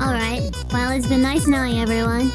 Alright. Well, it's been nice knowing everyone.